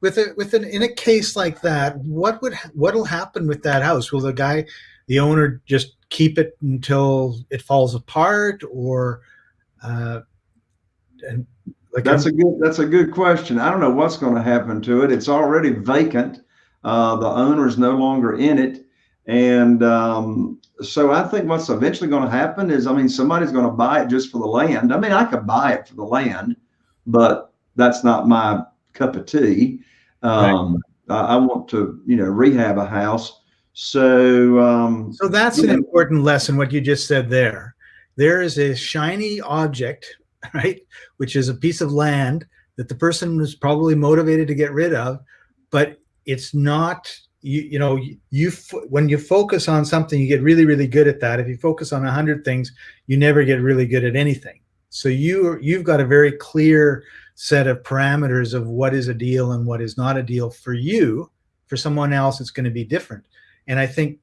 with a with an in a case like that, what would what'll happen with that house? Will the guy, the owner, just keep it until it falls apart, or uh, and like that's a good that's a good question. I don't know what's going to happen to it. It's already vacant. Uh, the owner is no longer in it, and um, so I think what's eventually going to happen is, I mean, somebody's going to buy it just for the land. I mean, I could buy it for the land, but that's not my cup of tea. Um, right. I, I, want to, you know, rehab a house. So, um, so that's an know. important lesson. What you just said there, there is a shiny object, right, which is a piece of land that the person was probably motivated to get rid of, but it's not you you know you when you focus on something you get really really good at that if you focus on a hundred things you never get really good at anything so you you've got a very clear set of parameters of what is a deal and what is not a deal for you for someone else it's going to be different and i think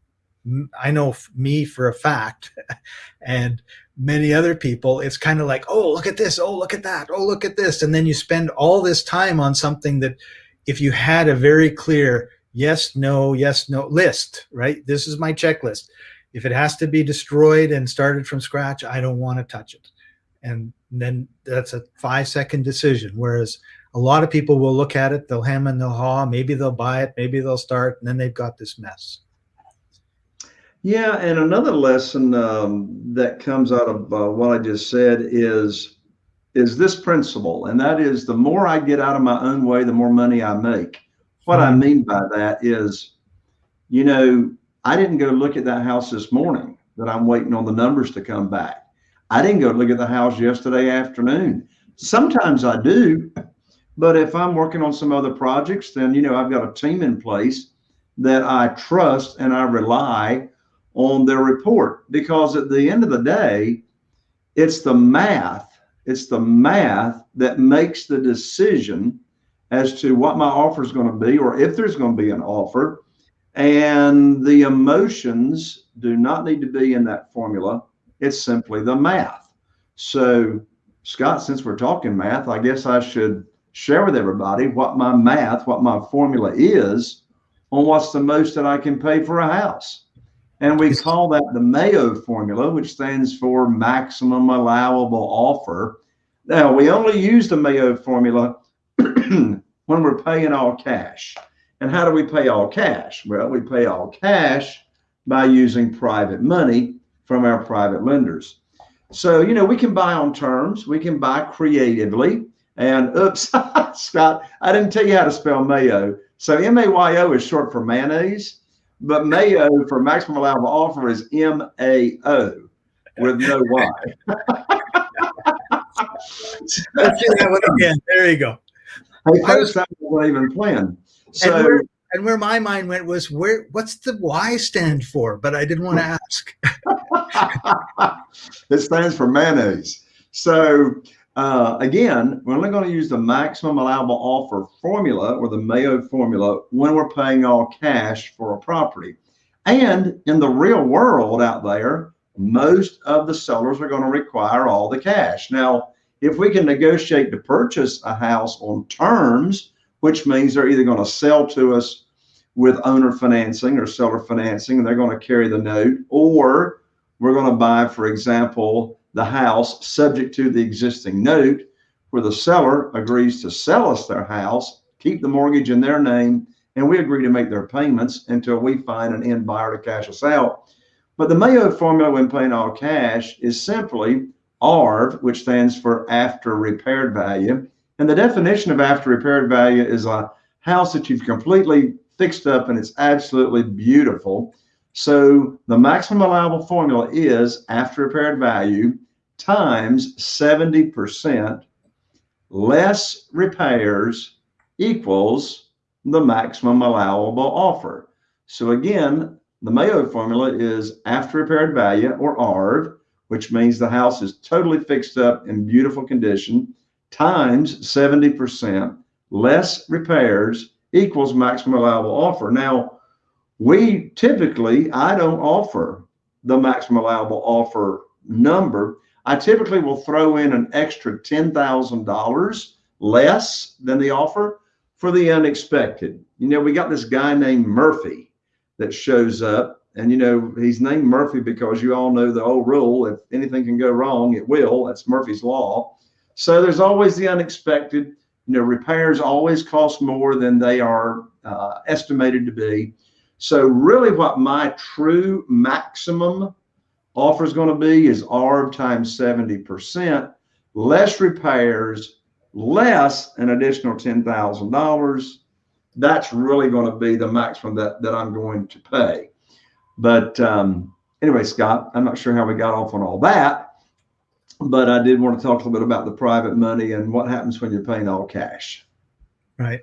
i know me for a fact and many other people it's kind of like oh look at this oh look at that oh look at this and then you spend all this time on something that if you had a very clear yes, no, yes, no list, right? This is my checklist. If it has to be destroyed and started from scratch, I don't want to touch it. And then that's a five second decision. Whereas a lot of people will look at it, they'll hem and they'll haw, maybe they'll buy it, maybe they'll start, and then they've got this mess. Yeah, and another lesson um, that comes out of uh, what I just said is is this principle, and that is the more I get out of my own way, the more money I make. What I mm-hmm. mean by that is, you know, I didn't go look at that house this morning that I'm waiting on the numbers to come back. I didn't go look at the house yesterday afternoon. Sometimes I do, but if I'm working on some other projects, then, you know, I've got a team in place that I trust and I rely on their report because at the end of the day, it's the math, it's the math that makes the decision as to what my offer is going to be or if there's going to be an offer. And the emotions do not need to be in that formula. It's simply the math. So, Scott, since we're talking math, I guess I should share with everybody what my math, what my formula is on what's the most that I can pay for a house. And we call that the Mayo formula, which stands for maximum allowable offer. Now, we only use the Mayo formula when we're paying all cash. And how do we pay all cash? Well, we pay all cash by using private money from our private lenders. So, you know, we can buy on terms, we can buy creatively. And oops, Scott, I didn't tell you how to spell mayo. So M A Y O is short for mayonnaise, but mayo for maximum allowable offer is M A O with no Y. Let's do that one again. There you go. Hey, first that wasn't even planned. So and where, my mind went was where what's the Y stand for? But I didn't want to ask. it stands for mayonnaise. So uh, again, we're only going to use the maximum allowable offer formula or the Mayo formula when we're paying all cash for a property. And in the real world out there, most of the sellers are going to require all the cash. Now, if we can negotiate to purchase a house on terms, which means they're either going to sell to us with owner financing or seller financing, and they're going to carry the note, or we're going to buy, for example, the house subject to the existing note, where the seller agrees to sell us their house, keep the mortgage in their name, and we agree to make their payments until we find an end buyer to cash us out. But the Mayo formula when paying all cash is simply ARV, which stands for after repaired value. And the definition of after repaired value is a house that you've completely fixed up and it's absolutely beautiful. So the maximum allowable formula is after repaired value times 70% less repairs equals the maximum allowable offer. So again, the Mayo formula is after repaired value or ARV which means the house is totally fixed up in beautiful condition, times 70%, less repairs equals maximum allowable offer. Now, we typically, I don't offer the maximum allowable offer number. I typically will throw in an extra $10,000 less than the offer for the unexpected. You know, we got this guy named Murphy that shows up, and you know, he's named Murphy because you all know the old rule if anything can go wrong, it will. That's Murphy's Law. So there's always the unexpected. You know, repairs always cost more than they are uh, estimated to be. So, really, what my true maximum offer is going to be is ARV times 70%, less repairs, less an additional $10,000. That's really going to be the maximum that, that I'm going to pay. But um, anyway, Scott, I'm not sure how we got off on all that, but I did want to talk a little bit about the private money and what happens when you're paying all cash. Right.